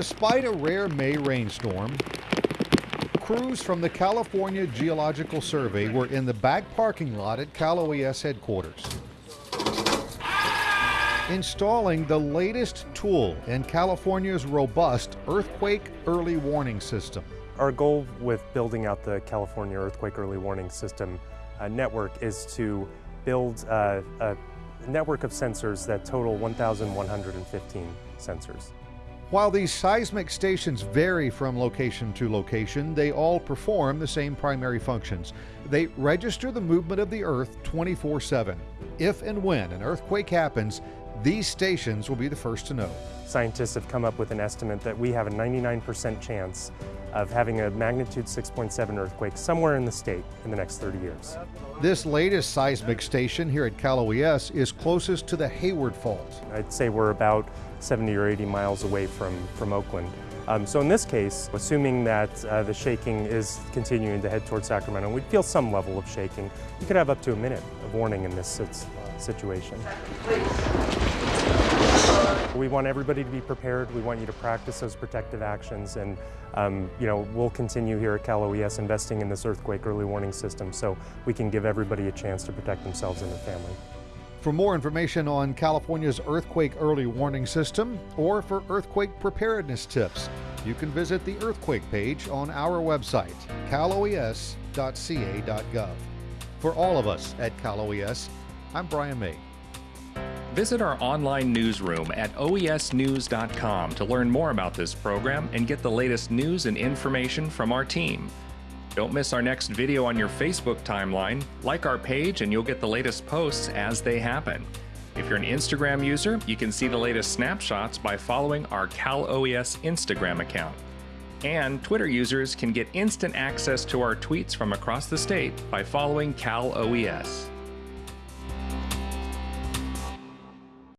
despite a rare May rainstorm, crews from the California Geological Survey were in the back parking lot at Cal OES headquarters. Installing the latest tool in California's robust earthquake early warning system. Our goal with building out the California Earthquake Early Warning System uh, network is to build uh, a network of sensors that total 1,115 sensors. While these seismic stations vary from location to location, they all perform the same primary functions. They register the movement of the Earth 24 7. If and when an earthquake happens, these stations will be the first to know. Scientists have come up with an estimate that we have a 99% chance of having a magnitude 6.7 earthquake somewhere in the state in the next 30 years. This latest seismic station here at Cal OES is closest to the Hayward Fault. I'd say we're about 70 or 80 miles away from, from Oakland. Um, so in this case, assuming that uh, the shaking is continuing to head towards Sacramento, we'd feel some level of shaking. You could have up to a minute of warning in this situation. We want everybody to be prepared. We want you to practice those protective actions and um, you know, we'll continue here at Cal OES investing in this earthquake early warning system so we can give everybody a chance to protect themselves and their family. For more information on California's earthquake early warning system or for earthquake preparedness tips, you can visit the earthquake page on our website, caloes.ca.gov. For all of us at CalOES, I'm Brian May. Visit our online newsroom at oesnews.com to learn more about this program and get the latest news and information from our team. Don't miss our next video on your Facebook timeline. Like our page and you'll get the latest posts as they happen. If you're an Instagram user, you can see the latest snapshots by following our Cal OES Instagram account. And Twitter users can get instant access to our tweets from across the state by following Cal OES.